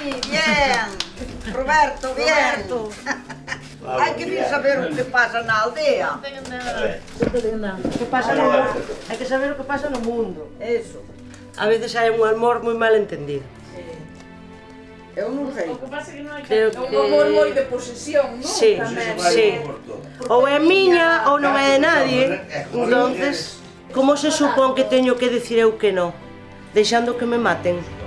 Bien. Roberto, bien. Roberto. Hai que vir saber o que pasa na aldea. Que pasa no, hai que saber o que pasa no mundo. Eso. A veces hai un amor moi mal entendido. Eu non sei. O que pasa que non hai Creo que... un amor moi de posesión, non? Sí, Tamén. sí. Ou é miña ou non é de nadie. Entonces, como se supón que teño que dicir eu que non? Deixando que me maten.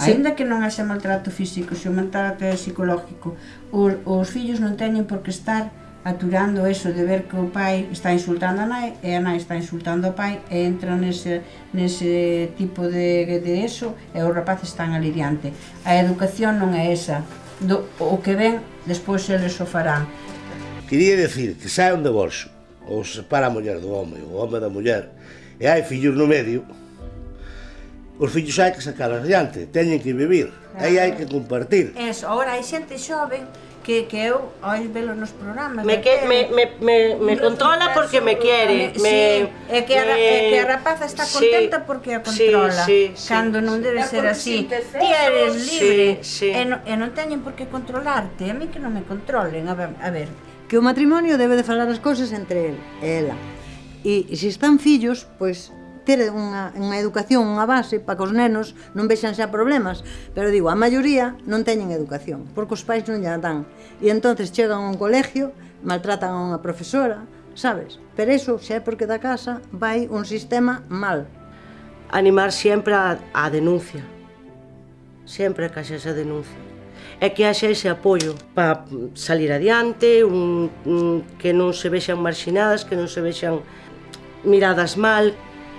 Ainda que non haxa maltrato físico, se o maltrato é psicológico, os, os fillos non teñen por que estar aturando eso de ver que o pai está insultando a nai e a nai está insultando ao pai e entra nese, nese tipo de, de eso e os rapaces están ali diante. A educación non é esa. Do, o que ven, despois eles o farán. Quería decir que sai un divorcio ou se separa a muller do home ou o home da muller e hai fillos no medio, Os fillos hai que sacalas adiante, teñen que vivir, claro. aí hai que compartir. Eso, agora hai xente xoven que, que eu ois velo nos programas. Me, que, me, me, me, me controla porque me quiere. Me, sí, me, é, que a, me, é que a rapaza está contenta sí, porque a controla. Sí, sí, cando non debe sí. ser así. Ti eres libre sí, sí. E, non, e non teñen por que controlarte. A mí que non me controlen. A ver, a ver. que o matrimonio debe de falar as cousas entre el e ela. E se están fillos, pois pues, ter unha, unha educación, unha base para que os nenos non vexan xa problemas, pero digo, a maioría non teñen educación, porque os pais non lla dan. E entonces chegan a un colegio, maltratan a unha profesora, sabes? Pero eso xa é porque da casa vai un sistema mal. Animar sempre a, a denuncia. Sempre que haxa esa denuncia. É que haxa ese apoio para salir adiante, un, un, que non se vexan marxinadas, que non se vexan miradas mal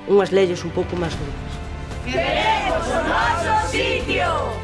unhas leyes un pouco máis duras. Queremos o noso sitio!